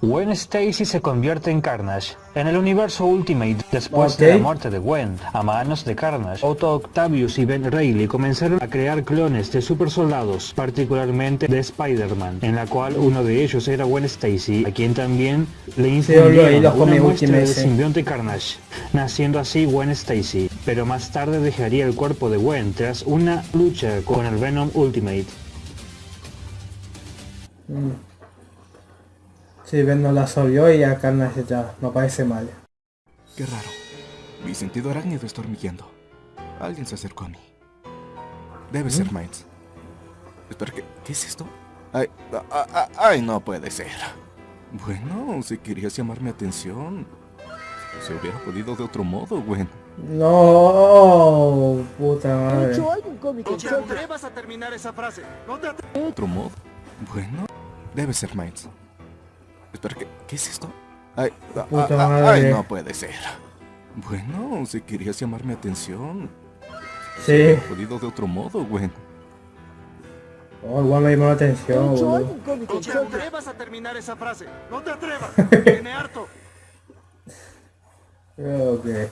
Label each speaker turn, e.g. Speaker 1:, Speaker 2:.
Speaker 1: Gwen Stacy se convierte en Carnage. En el universo Ultimate, después de la muerte de Gwen, a manos de Carnage, Otto Octavius y Ben Reilly comenzaron a crear clones de super soldados, particularmente de Spider-Man, en la cual uno de ellos era Gwen Stacy, a quien también le
Speaker 2: Sí,
Speaker 1: infundieron
Speaker 2: los
Speaker 1: una muestra de
Speaker 2: sí.
Speaker 1: simbionte Carnage, naciendo así Gwen Stacy, pero más tarde dejaría el cuerpo de Gwen tras una lucha con el Venom Ultimate.
Speaker 2: Sí, Ben no la absorbió y a Carnage ya no parece mal.
Speaker 3: Qué raro. Mi sentido arácnido está hormigueando. Alguien se acercó a mí. Debe ser Miles. Espera, ¿qué, ¿qué es esto? Ay, ay, no puede ser. Bueno, si querías llamar mi atención, se hubiera podido de otro modo, Gwen.
Speaker 2: No, puta madre.
Speaker 4: hecho, hay un cómic
Speaker 5: atrevas a terminar esa frase. No te atrevas.
Speaker 3: ¿De otro modo? Bueno, debe ser Miles. Espera, ¿qué, ¿qué es esto? Ay, ah,
Speaker 2: Puta
Speaker 3: ah, ah,
Speaker 2: madre.
Speaker 3: ay, no puede ser. Bueno, si querías llamar mi atención,
Speaker 2: Sí,
Speaker 3: hubiera podido de otro modo, Gwen.
Speaker 2: oh, igual me llamó la atención,
Speaker 4: cómic
Speaker 5: No te atrevas a terminar esa frase. No te atrevas. Tiene harto.
Speaker 2: Creo que...